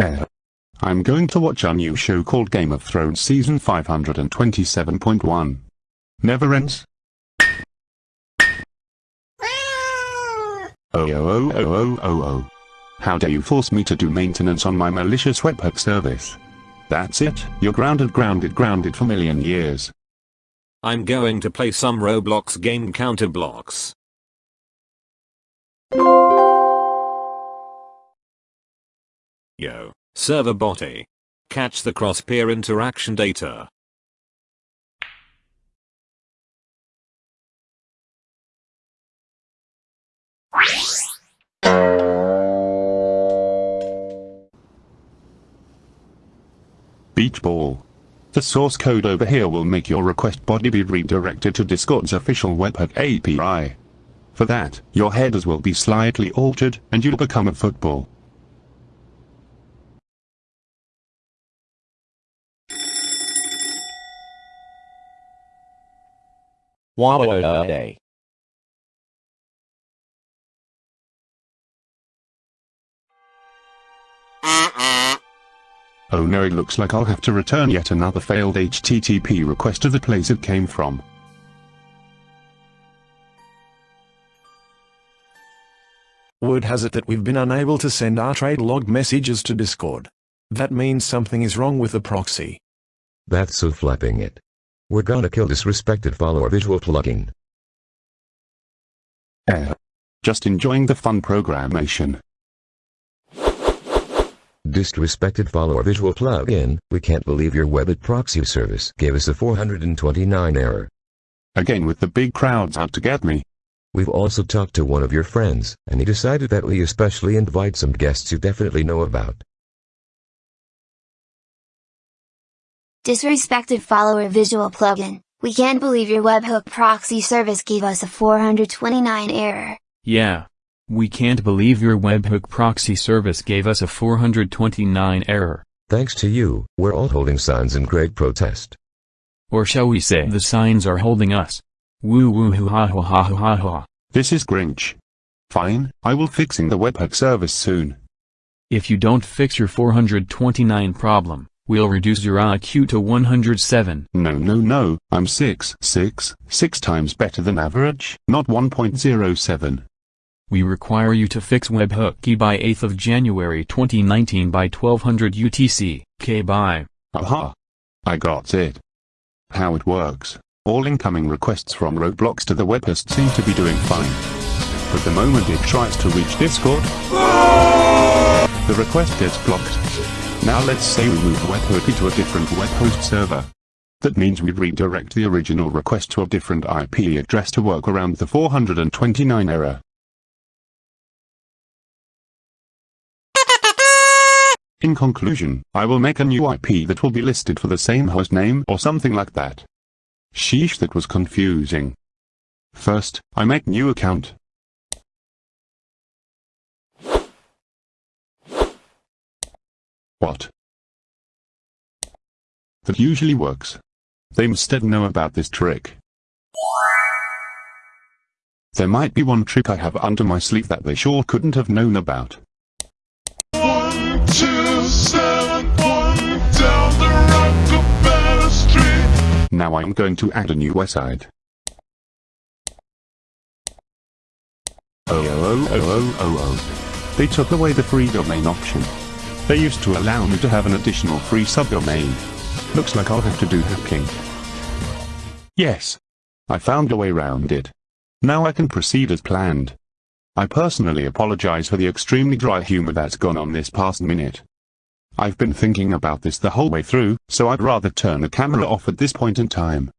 Eh. I'm going to watch a new show called Game of Thrones Season 527.1. Never ends? Oh oh oh oh oh oh oh. How dare you force me to do maintenance on my malicious webhook service? That's it, you're grounded grounded grounded for million years. I'm going to play some Roblox game Counter Blox. Yo, server body. Catch the cross-peer interaction data. Beach ball. The source code over here will make your request body be redirected to Discord's official webhook API. For that, your headers will be slightly altered, and you'll become a football. Wow. Oh no it looks like I'll have to return yet another failed HTTP request to the place it came from. Word has it that we've been unable to send our trade log messages to Discord. That means something is wrong with the proxy. That's so flapping it. We're gonna kill this respected follower visual plugin. Eh. Just enjoying the fun programmation. Disrespected follower visual plugin, we can't believe your webhook proxy service gave us a 429 error. Again with the big crowds out to get me. We've also talked to one of your friends, and he decided that we especially invite some guests you definitely know about. Disrespected follower visual plugin. We can't believe your webhook proxy service gave us a 429 error. Yeah. We can't believe your webhook proxy service gave us a 429 error. Thanks to you, we're all holding signs in great protest. Or shall we say the signs are holding us. Woo woo hoo ha ha ha ha ha. This is Grinch. Fine, I will fixing the webhook service soon. If you don't fix your 429 problem, we'll reduce your IQ to 107. No no no, I'm 6 6, 6 times better than average, not 1.07. We require you to fix webhook key by 8th of January 2019 by 1200 UTC, K by. Aha! I got it. How it works. All incoming requests from Roblox to the webhost seem to be doing fine. But the moment it tries to reach Discord, the request gets blocked. Now let's say we move webhook to a different webhost server. That means we redirect the original request to a different IP address to work around the 429 error. In conclusion, I will make a new IP that will be listed for the same host name or something like that. Sheesh that was confusing. First, I make new account. What? That usually works. They instead know about this trick. There might be one trick I have under my sleeve that they sure couldn't have known about. One, two, seven, one, down the Street. Now I'm going to add a new website. Oh oh oh oh oh oh. They took away the free domain option. They used to allow me to have an additional free subdomain. Looks like I'll have to do hacking. Yes. I found a way round it. Now I can proceed as planned. I personally apologize for the extremely dry humor that's gone on this past minute. I've been thinking about this the whole way through, so I'd rather turn the camera off at this point in time.